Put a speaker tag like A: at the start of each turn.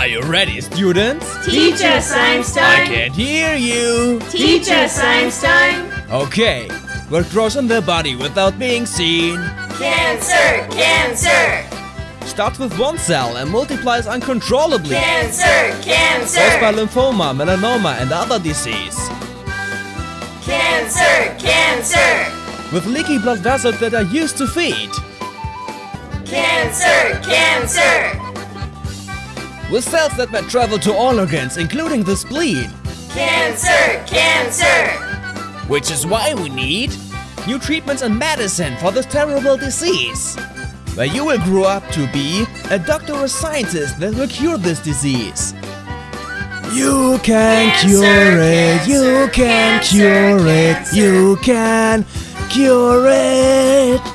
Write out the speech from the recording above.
A: Are you ready, students?
B: Teach us,
A: I can't hear you.
B: Teach us, Einstein!
A: Okay, grows on the body without being seen?
B: Cancer! Cancer!
A: Starts with one cell and multiplies uncontrollably.
B: Cancer!
A: Caused by
B: Cancer!
A: lymphoma, melanoma and other disease.
B: Cancer! Cancer!
A: With leaky blood vessels that are used to feed.
B: Cancer! Cancer!
A: With cells that may travel to all organs, including the spleen.
B: Cancer! Cancer!
A: Which is why we need new treatments and medicine for this terrible disease. Where you will grow up to be a doctor or scientist that will cure this disease. You can
B: Cancer,
A: cure it, you can
B: cancer,
A: cure it, you can cure it.